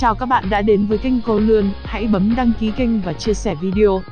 Chào các bạn đã đến với kênh Cô Lươn, hãy bấm đăng ký kênh và chia sẻ video.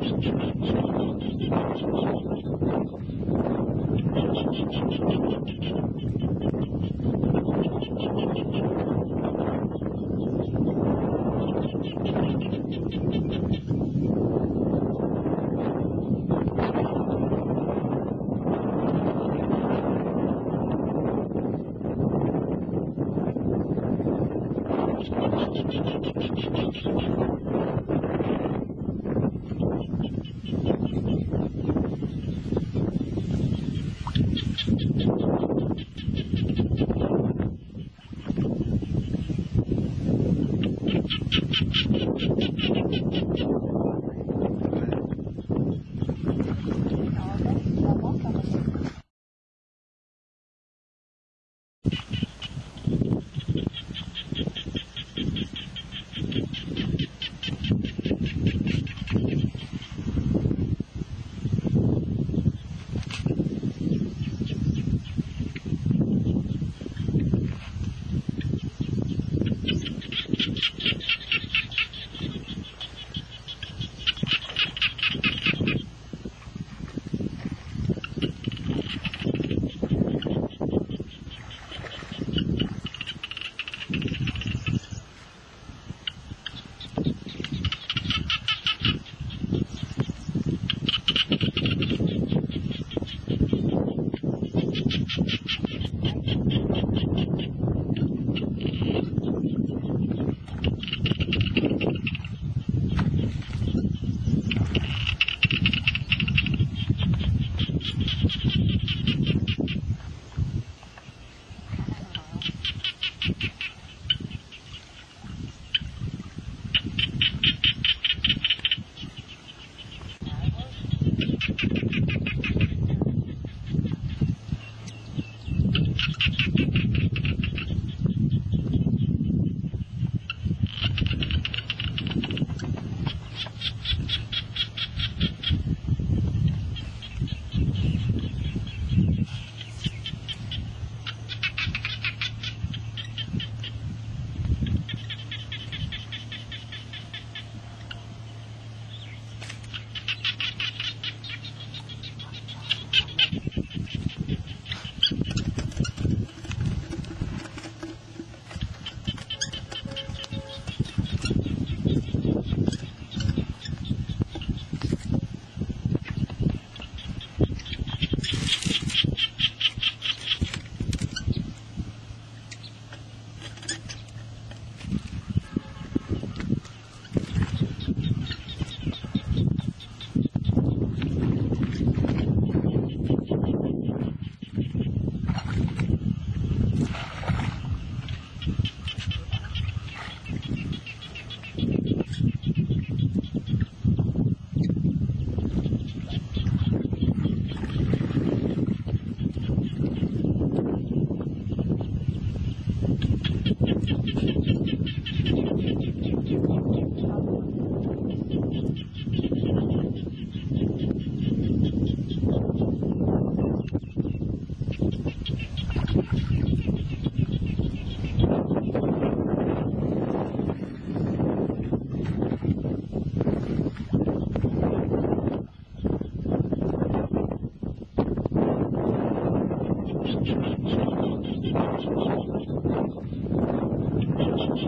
Thank you. much.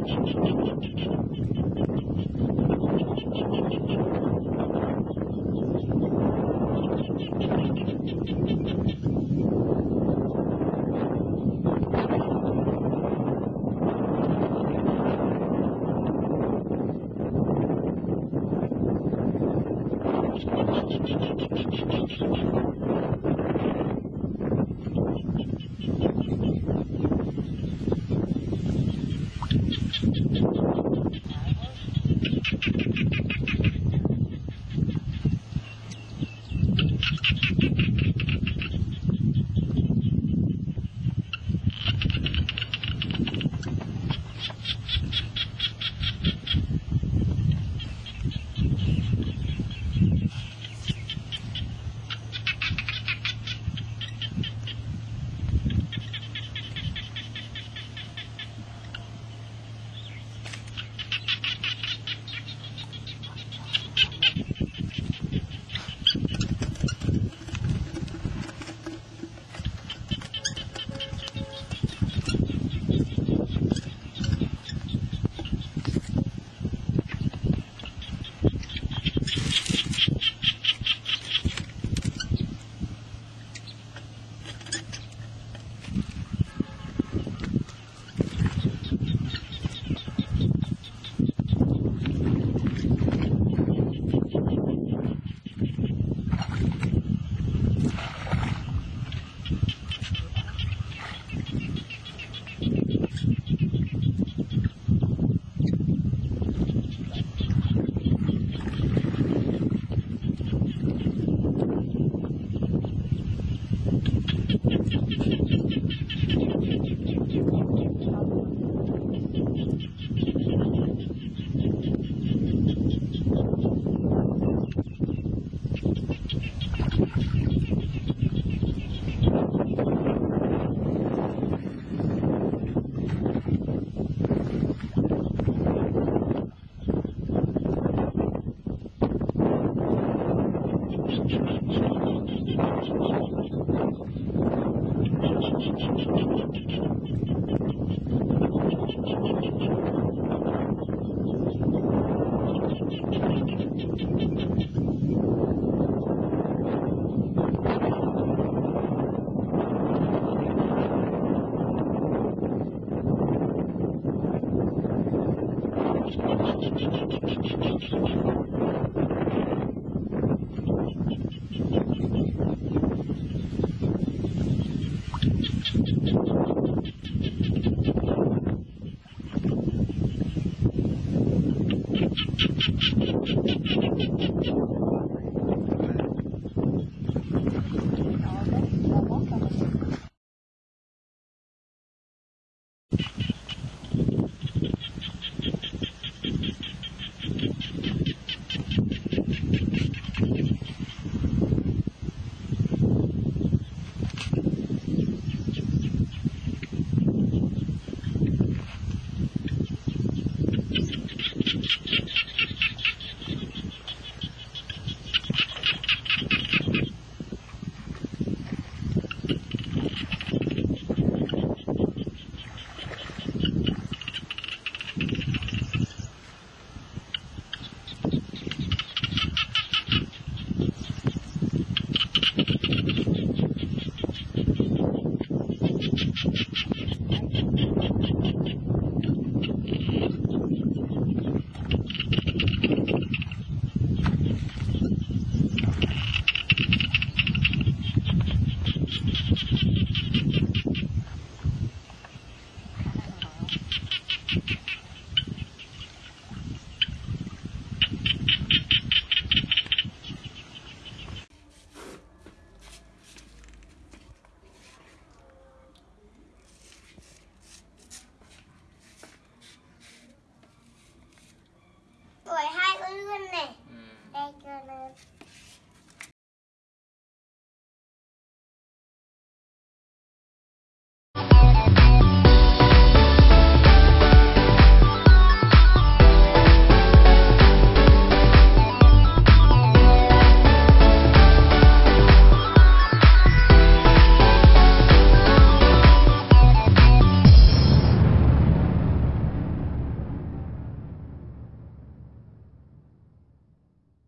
Jesus.